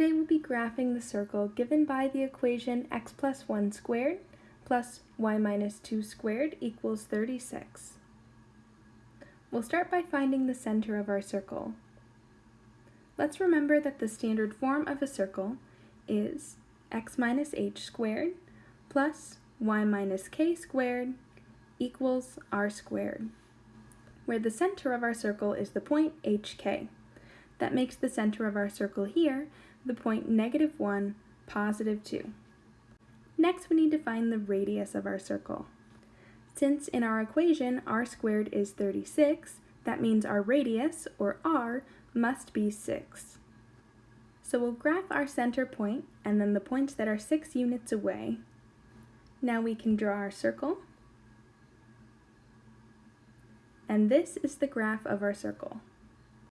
Today we'll be graphing the circle given by the equation x plus 1 squared plus y minus 2 squared equals 36. We'll start by finding the center of our circle. Let's remember that the standard form of a circle is x minus h squared plus y minus k squared equals r squared, where the center of our circle is the point hk. That makes the center of our circle here the point negative 1, positive 2. Next, we need to find the radius of our circle. Since in our equation r squared is 36, that means our radius, or r, must be 6. So we'll graph our center point and then the points that are 6 units away. Now we can draw our circle. And this is the graph of our circle.